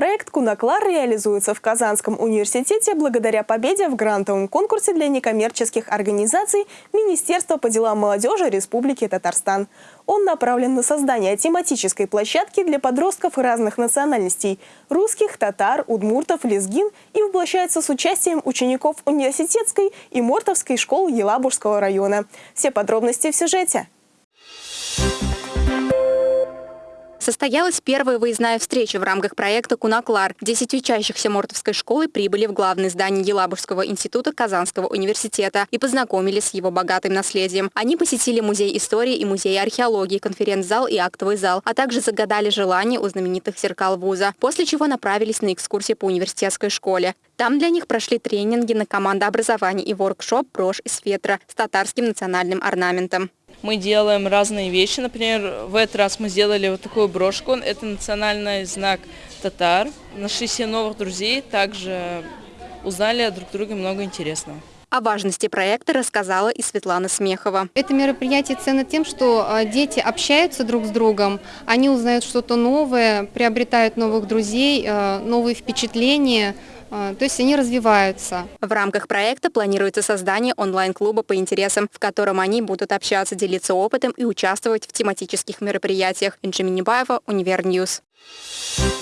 Проект «Кунаклар» реализуется в Казанском университете благодаря победе в грантовом конкурсе для некоммерческих организаций Министерства по делам молодежи Республики Татарстан. Он направлен на создание тематической площадки для подростков разных национальностей – русских, татар, удмуртов, лезгин и воплощается с участием учеников университетской и мортовской школ Елабужского района. Все подробности в сюжете. Состоялась первая выездная встреча в рамках проекта «Кунаклар». Десять учащихся Мортовской школы прибыли в главное здание Елабужского института Казанского университета и познакомились с его богатым наследием. Они посетили музей истории и музей археологии, конференц-зал и актовый зал, а также загадали желание у знаменитых зеркал вуза, после чего направились на экскурсии по университетской школе. Там для них прошли тренинги на командообразование и воркшоп «Брошь из фетра» с татарским национальным орнаментом. Мы делаем разные вещи. Например, в этот раз мы сделали вот такую брошку. Это национальный знак татар. Нашли себе новых друзей, также узнали друг друга много интересного. О важности проекта рассказала и Светлана Смехова. Это мероприятие ценно тем, что а, дети общаются друг с другом, они узнают что-то новое, приобретают новых друзей, а, новые впечатления, а, то есть они развиваются. В рамках проекта планируется создание онлайн-клуба по интересам, в котором они будут общаться, делиться опытом и участвовать в тематических мероприятиях. Инжи Минибаева, Univer News. Thank.